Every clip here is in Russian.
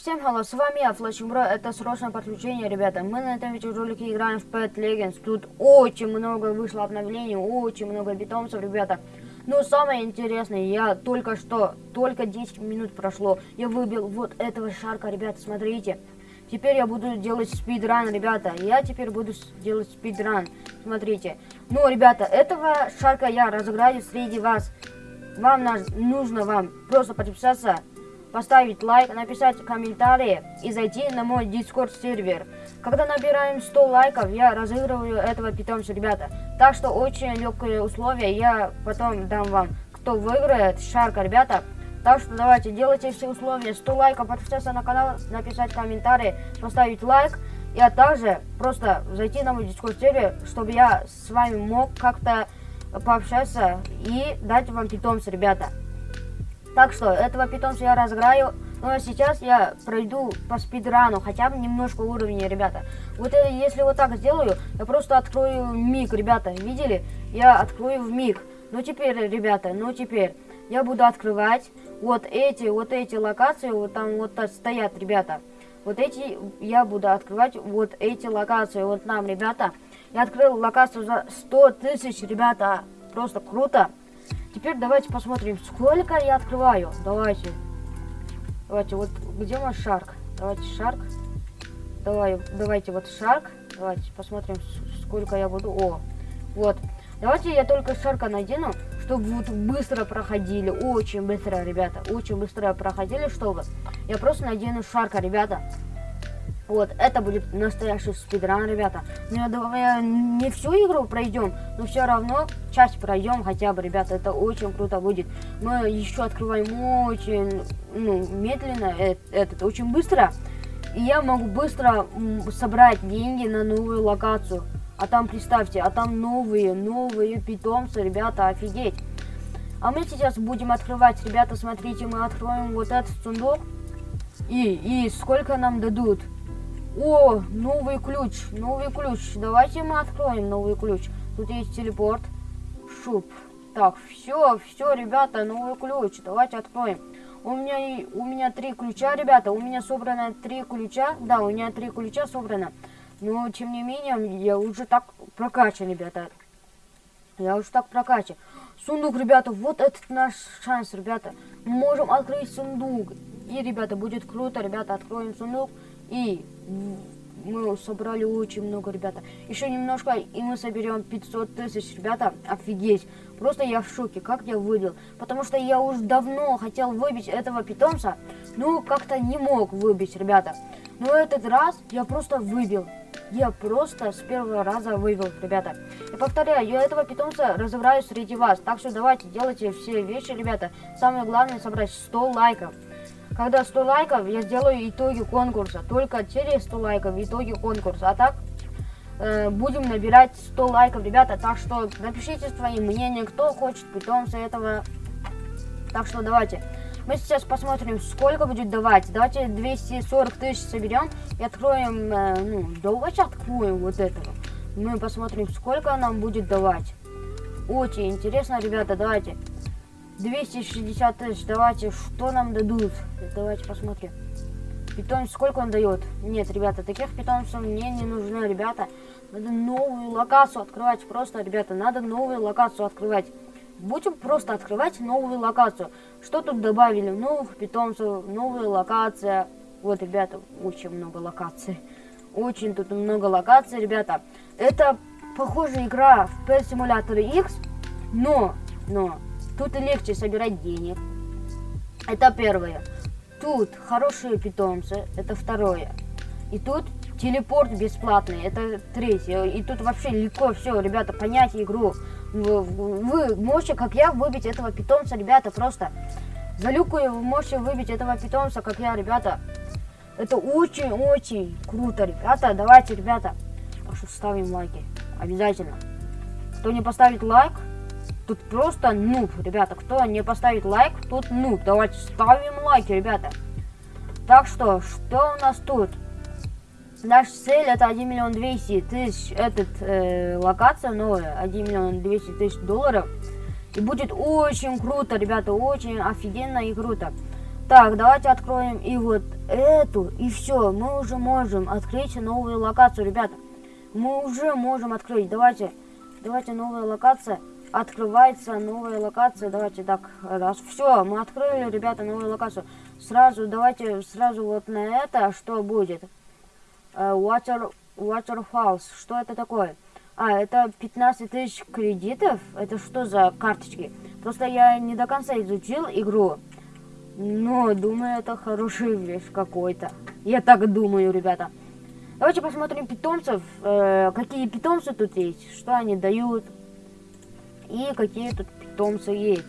Всем hello, с вами я, Флэш Бро, это срочное подключение, ребята. Мы на этом видеоролике играем в Pet Legends. Тут очень много вышло обновлений, очень много питомцев, ребята. Но самое интересное, я только что, только 10 минут прошло, я выбил вот этого шарка, ребята, смотрите. Теперь я буду делать спидран, ребята. Я теперь буду делать спидран. Смотрите. Ну, ребята, этого шарка я разыграю среди вас. Вам нужно вам просто подписаться, поставить лайк, написать комментарии и зайти на мой дискорд сервер. Когда набираем 100 лайков, я разыгрываю этого питомца, ребята. Так что очень легкие условия, я потом дам вам, кто выиграет, шарка, ребята. Так что давайте, делайте все условия. 100 лайков, подписаться на канал, написать комментарий, поставить лайк. И а также просто зайти на мой дискорд сервер, чтобы я с вами мог как-то пообщаться и дать вам питомца, ребята. Так что, этого питомца я разыграю. Ну а сейчас я пройду по спидрану, хотя бы немножко уровня, ребята. Вот это, если вот так сделаю, я просто открою миг, ребята. Видели? Я открою в миг. Ну теперь, ребята, ну теперь я буду открывать вот эти, вот эти локации, вот там вот стоят, ребята. Вот эти я буду открывать, вот эти локации, вот нам, ребята. Я открыл локацию за 100 тысяч, ребята. Просто круто. Теперь давайте посмотрим, сколько я открываю. Давайте. Давайте, вот где мой шарк? Давайте шарк. Давай, давайте вот шарк. Давайте посмотрим, сколько я буду. О, вот. Давайте я только шарка надену, чтобы вот быстро проходили. Очень быстро, ребята. Очень быстро проходили, чтобы. Я просто надену шарка, ребята. Вот, это будет настоящий спидран, ребята. Ну, я не всю игру пройдем, но все равно часть пройдем хотя бы, ребята. Это очень круто будет. Мы еще открываем очень, ну, медленно, э, этот, очень быстро. И я могу быстро собрать деньги на новую локацию. А там, представьте, а там новые, новые питомцы, ребята, офигеть. А мы сейчас будем открывать, ребята, смотрите, мы откроем вот этот сундук. И, и сколько нам дадут? О, новый ключ, новый ключ. Давайте мы откроем новый ключ. Тут есть телепорт. Шуп. Так, все, все, ребята, новый ключ. Давайте откроем. У меня, у меня три ключа, ребята. У меня собрано три ключа. Да, у меня три ключа собрано. Но, тем не менее, я уже так прокачан, ребята. Я уже так прокачан. Сундук, ребята, вот этот наш шанс, ребята. Мы можем открыть сундук. И, ребята, будет круто, ребята, откроем сундук. И мы собрали очень много, ребята. Еще немножко, и мы соберем 500 тысяч, ребята. Офигеть. Просто я в шоке, как я выбил. Потому что я уже давно хотел выбить этого питомца, но как-то не мог выбить, ребята. Но этот раз я просто выбил. Я просто с первого раза вывел, ребята. И повторяю, я этого питомца разыграю среди вас. Так что давайте, делайте все вещи, ребята. Самое главное собрать 100 лайков. Когда 100 лайков, я сделаю итоги конкурса. Только через 100 лайков итоги конкурса. А так, э, будем набирать 100 лайков, ребята. Так что напишите свои мнения, кто хочет питомца этого. Так что давайте. Мы сейчас посмотрим, сколько будет давать. Давайте 240 тысяч соберем и откроем, э, ну, давайте откроем вот этого. Мы посмотрим, сколько нам будет давать. Очень интересно, ребята, давайте. 260 тысяч. Давайте, что нам дадут? Давайте посмотрим. Питомец, сколько он дает? Нет, ребята, таких питомцев мне не нужны, ребята. Надо новую локацию открывать. Просто, ребята, надо новую локацию открывать. Будем просто открывать новую локацию. Что тут добавили? Новых питомцев, новая локация. Вот, ребята, очень много локаций. Очень тут много локаций, ребята. Это похожая игра в Pet Simulator X, но, но, Тут легче собирать денег. Это первое. Тут хорошие питомцы. Это второе. И тут телепорт бесплатный. Это третье. И тут вообще легко все, ребята, понять игру. Вы, вы можете, как я, выбить этого питомца, ребята, просто. За люкую вы можете выбить этого питомца, как я, ребята. Это очень-очень круто, ребята. Давайте, ребята, ставим лайки. Обязательно. Кто не поставит лайк, Тут просто нуб, ребята. Кто не поставит лайк, тут нуб. Давайте ставим лайки, ребята. Так что, что у нас тут? Наша цель это 1 миллион 200 тысяч, этот э, локация новая, 1 миллион 200 тысяч долларов. И будет очень круто, ребята, очень офигенно и круто. Так, давайте откроем и вот эту, и все, мы уже можем открыть новую локацию, ребята. Мы уже можем открыть. Давайте, давайте новая локация. Открывается новая локация. Давайте так, раз. Все, мы открыли, ребята, новую локацию. Сразу, давайте, сразу вот на это, что будет? Uh, water, Waterfalls. Что это такое? А, это 15 тысяч кредитов? Это что за карточки? Просто я не до конца изучил игру. Но думаю, это хорошая вещь какой-то. Я так думаю, ребята. Давайте посмотрим питомцев. Э, какие питомцы тут есть, что они дают. И какие тут питомцы есть.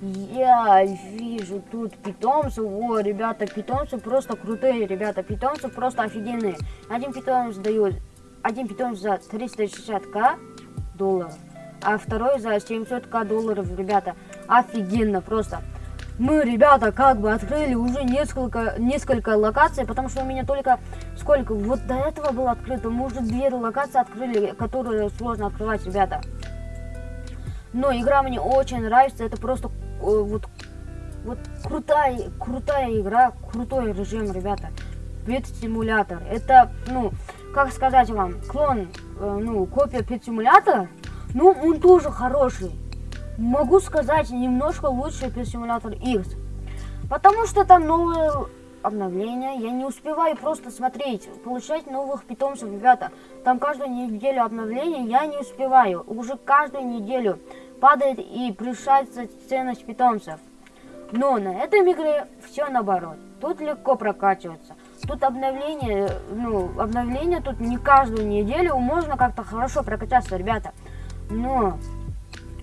Я вижу тут питомцы. О, ребята, питомцы просто крутые, ребята. Питомцы просто офигенные. Один питомец дает один питомец за 360к долларов, а второй за 700к долларов, ребята. Офигенно просто. Мы, ребята, как бы открыли уже несколько, несколько локаций, потому что у меня только сколько, вот до этого было открыто, мы уже две локации открыли, которые сложно открывать, ребята. Но игра мне очень нравится, это просто э, вот, вот крутая, крутая игра, крутой режим, ребята. Пет симулятор. Это, ну, как сказать вам, клон, э, ну, копия Simulator, ну, он тоже хороший. Могу сказать, немножко лучше Simulator X. Потому что там новые обновления. Я не успеваю просто смотреть, получать новых питомцев, ребята. Там каждую неделю обновления я не успеваю. Уже каждую неделю падает и превышается ценность питомцев. Но на этом игре все наоборот. Тут легко прокачиваться. Тут обновление, ну, обновление тут не каждую неделю, можно как-то хорошо прокачаться, ребята. Но,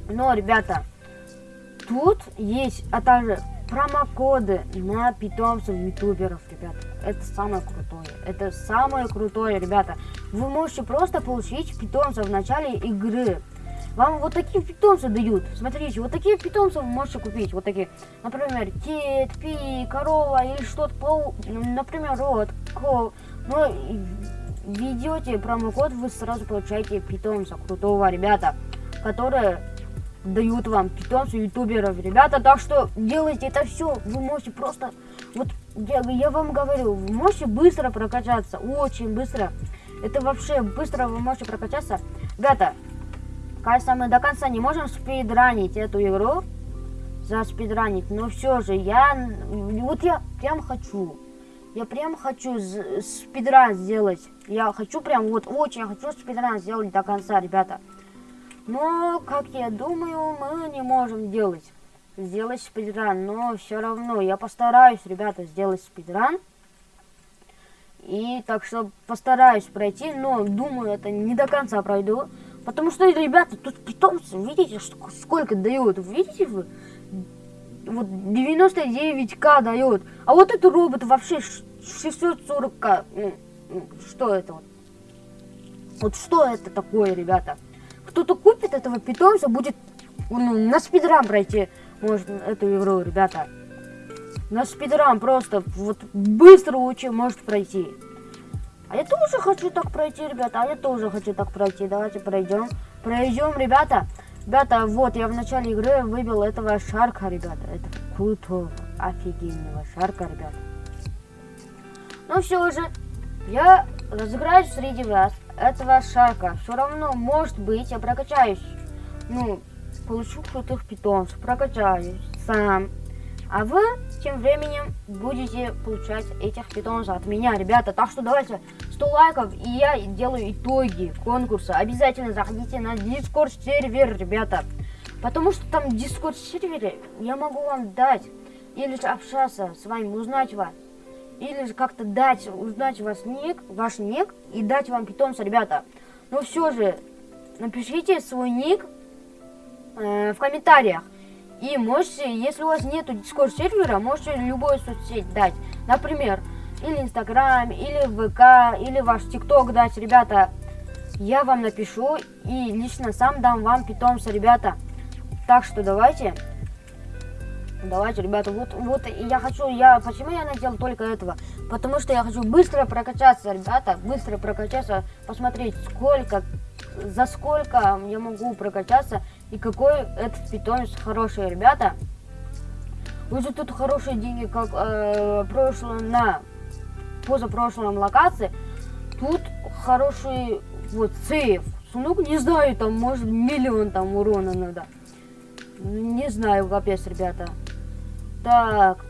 но, ребята, тут есть, а также промокоды на питомцев ютуберов, ребята. Это самое крутое. Это самое крутое, ребята. Вы можете просто получить питомцев в начале игры. Вам вот такие питомцы дают. Смотрите, вот такие питомцы вы можете купить. Вот такие, например, кит, пи, корова или что-то, например, рот, кол. Но ведете промокод, вы сразу получаете питомца крутого, ребята, которые дают вам питомцев ютуберов, ребята. Так что делайте это все. Вы можете просто, вот я, я вам говорю, вы можете быстро прокачаться, очень быстро. Это вообще быстро вы можете прокачаться. Ребята, Кажется, мы до конца не можем спидранить эту игру. За спидранить. Но все же, я... Вот я прям хочу. Я прям хочу спидран сделать. Я хочу прям, вот очень хочу спидран сделать до конца, ребята. Но, как я думаю, мы не можем делать. Сделать спидран. Но все равно я постараюсь, ребята, сделать спидран. И так что постараюсь пройти, но думаю, это не до конца пройду. Потому что, ребята, тут питомцы, видите, сколько дают, видите вы? Вот 99к дает. А вот этот робот вообще 640к. Ну, ну, что это вот? Вот что это такое, ребята? Кто-то купит этого питомца, будет ну, на спидрам пройти, может, эту игру, ребята. На спидрам просто вот быстро очень может пройти. А я тоже хочу так пройти, ребята. А я тоже хочу так пройти. Давайте пройдем. Пройдем, ребята. Ребята, вот я в начале игры выбил этого шарка, ребята. Это крутого, офигенного шарка, ребята. Ну все же, я разыграю среди вас этого шарка. Все равно, может быть, я прокачаюсь. Ну, получу крутых питомцев, прокачаюсь сам. А вы тем временем будете получать этих питомцев от меня, ребята. Так что давайте 100 лайков, и я делаю итоги конкурса. Обязательно заходите на Discord сервер, ребята. Потому что там Discord сервере я могу вам дать, или же общаться с вами, узнать вас. Или же как-то дать, узнать вас ник, ваш ник, и дать вам питомца, ребята. Но все же, напишите свой ник э, в комментариях. И можете, если у вас нету Discord сервера, можете любую соцсеть дать. Например, или Инстаграм, или ВК, или ваш ТикТок дать, ребята. Я вам напишу и лично сам дам вам питомца, ребята. Так что давайте. Давайте, ребята, вот, вот я хочу, я, почему я надел только этого? Потому что я хочу быстро прокачаться, ребята, быстро прокачаться, посмотреть, сколько, за сколько я могу прокачаться и какой этот питомец хороший, ребята. Уже тут хорошие деньги, как э, прошло на позапрошлом локации. Тут хороший вот сейф. Сундук, не знаю, там может миллион там урона надо. Не знаю, капец, ребята. Так,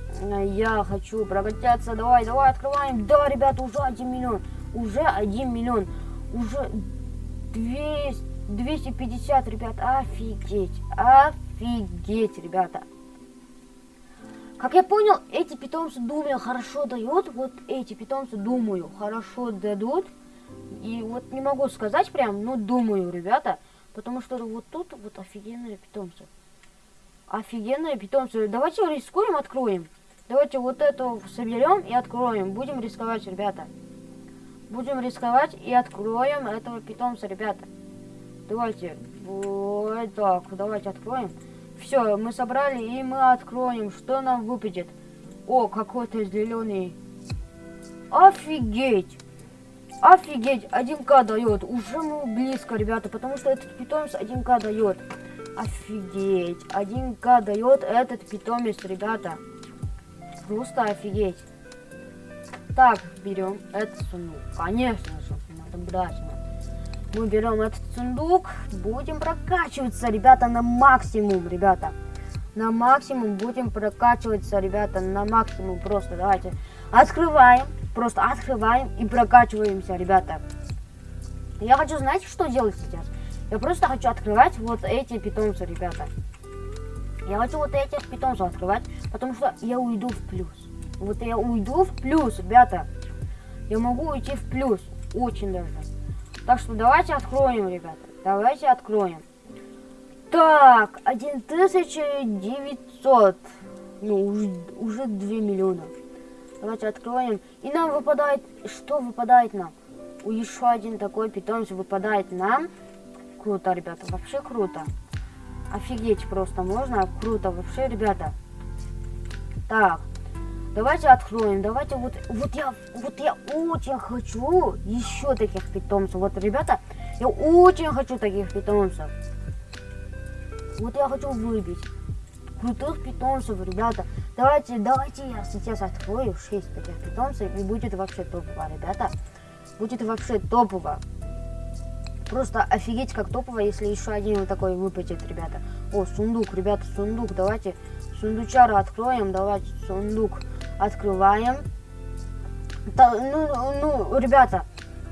я хочу прокачаться. Давай, давай, открываем. Да, ребята, уже 1 миллион. Уже 1 миллион. Уже 200, 250, ребят. Офигеть. Офигеть, ребята. Как я понял, эти питомцы, думаю, хорошо дают. Вот эти питомцы, думаю, хорошо дадут. И вот не могу сказать прям, но думаю, ребята. Потому что вот тут вот офигенные питомцы. Офигенные питомцы. Давайте рискуем, откроем. Давайте вот эту соберем и откроем. Будем рисковать, ребята. Будем рисковать и откроем этого питомца, ребята. Давайте. Вот так, давайте откроем. Все, мы собрали и мы откроем. Что нам выпадет? О, какой-то зеленый. Офигеть! Офигеть, 1к дает. Уже мы близко, ребята, потому что этот питомец 1к дает. Офигеть, 1к дает этот питомец, ребята. Просто офигеть. Так, берем этот сундук. Конечно же, надо брать. Мы берем этот сундук, будем прокачиваться, ребята, на максимум, ребята. На максимум будем прокачиваться, ребята, на максимум. Просто давайте открываем, просто открываем и прокачиваемся, ребята. Я хочу, знаете, что делать сейчас? Я просто хочу открывать вот эти питомцы, ребята. Я хочу вот этих питомцев открывать, потому что я уйду в плюс. Вот я уйду в плюс, ребята. Я могу уйти в плюс, очень даже. Так что давайте откроем, ребята. Давайте откроем. Так, 1900. Ну, уже, уже 2 миллиона. Давайте откроем. И нам выпадает... Что выпадает нам? Еще один такой питомец выпадает нам. Круто, ребята. Вообще круто. Офигеть просто можно. Круто вообще, ребята. Так. Давайте откроем, давайте вот, вот я, вот я очень хочу еще таких питомцев. Вот, ребята, я очень хочу таких питомцев. Вот я хочу выбить крутых питомцев, ребята. Давайте, давайте я сейчас открою 6 таких питомцев и будет вообще топово, ребята. Будет вообще топово. Просто офигеть как топово, если еще один вот такой выпадет, ребята. О, сундук, ребята, сундук, давайте сундучара откроем, давайте сундук открываем. Да, ну, ну, ребята,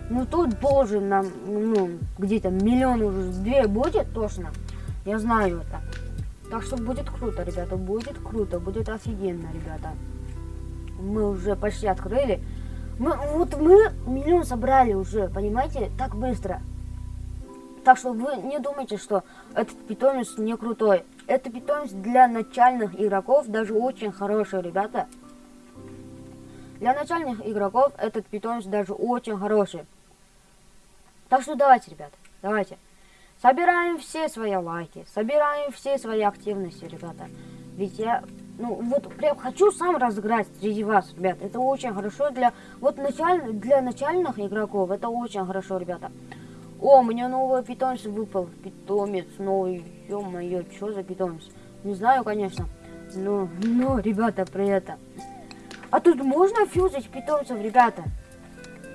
ну тут должен нам, ну, где-то миллион уже, две будет точно. Я знаю это. Так что будет круто, ребята, будет круто, будет офигенно, ребята. Мы уже почти открыли. Мы, вот мы миллион собрали уже, понимаете, так быстро. Так что вы не думайте, что этот питомец не крутой. Это питомец для начальных игроков даже очень хороший, ребята. Для начальных игроков этот питомец даже очень хороший. Так что давайте, ребята, давайте. Собираем все свои лайки, собираем все свои активности, ребята. Ведь я, ну, вот прям хочу сам разыграть среди вас, ребят. Это очень хорошо для, вот началь, для начальных игроков, это очень хорошо, ребята. О, у меня новый питомец выпал. Питомец новый. Ё-моё, что за питомец? Не знаю, конечно. Но, но, ребята, при этом. А тут можно фьюзить питомцев, ребята?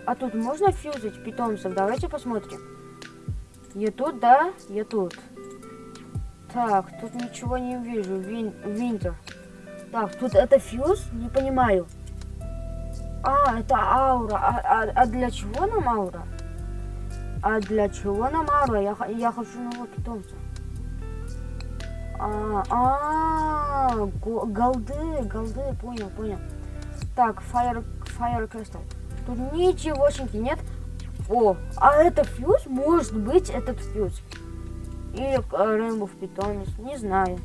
А тут можно фьюзить питомцев? Давайте посмотрим. Я тут, да? Я тут. Так, тут ничего не вижу. Вин, винтер. Так, тут это фьюз? Не понимаю. А, это аура. А, а, а для чего нам аура? А для чего нам аура? Я, я хочу нового питомца. А, а, голды, голды, понял, понял. Так, Fire, Fire Crystal. Тут ничегошеньки нет. О, а это фьюз? Может быть, этот фьюз. Или Rainbow питомец, не знаю.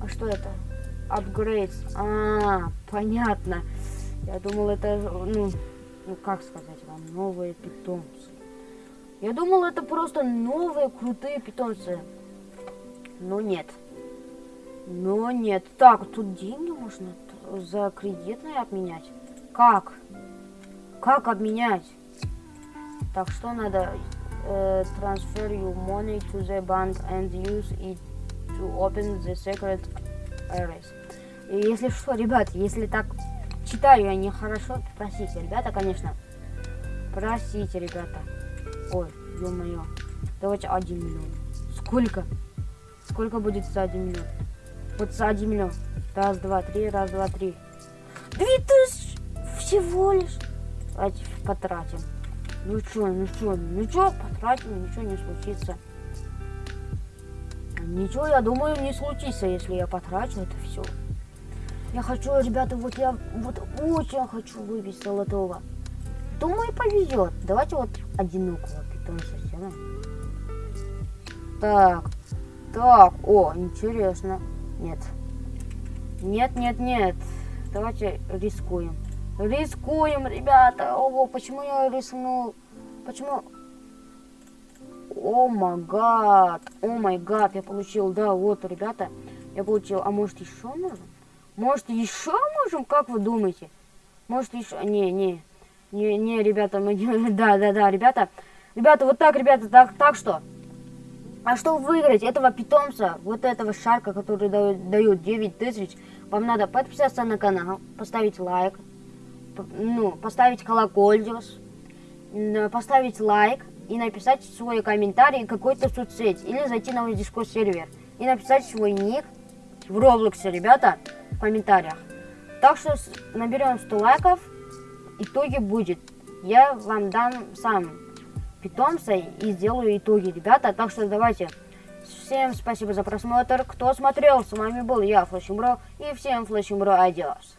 А что это? Upgrades. А, понятно. Я думал, это, ну, ну как сказать вам, новые питомцы. Я думал, это просто новые крутые питомцы. Но нет. Но нет. Так, тут деньги можно за кредитные обменять? Как? Как обменять? Так, что надо? Uh, transfer your money to the bank and use it to open the secret areas. И если что, ребят, если так читаю я нехорошо. Простите, ребята, конечно. Простите, ребята. Ой, ё-моё. Давайте 1 миллион. Сколько? Сколько будет за 1 миллион? Вот за 1 миллион. Раз, два, три, раз, два, три. Две тысячи всего лишь. Давайте потратим. Ну чё, ну чё, ну чё, потратим, ничего не случится. Ничего, я думаю, не случится, если я потрачу это все. Я хочу, ребята, вот я вот очень хочу выбить золотого. Думаю, повезет. Давайте вот одинокого питомца сделаем. Так, так, о, интересно. Нет. Нет, нет, нет. Давайте рискуем. Рискуем, ребята. Ого, почему я рискнул? Почему? О май гад. О май гад, я получил. Да, вот, ребята, я получил. А может еще можем? Может еще можем? Как вы думаете? Может еще... Не, не. Не, не, ребята, мы... Да, да, да, ребята. Ребята, вот так, ребята, так, так что... А чтобы выиграть этого питомца, вот этого шарка, который дает, дает 9 тысяч, вам надо подписаться на канал, поставить лайк, ну, поставить колокольчик, поставить лайк и написать свой комментарий какой-то соцсеть или зайти на мой дискорд сервер и написать свой ник в Роблоксе, ребята, в комментариях. Так что наберем 100 лайков, итоги будет. Я вам дам сам питомца и сделаю итоги, ребята. Так что давайте. Всем спасибо за просмотр. Кто смотрел, с вами был я, Флэшимбро. И всем Флэшимбро, адиос.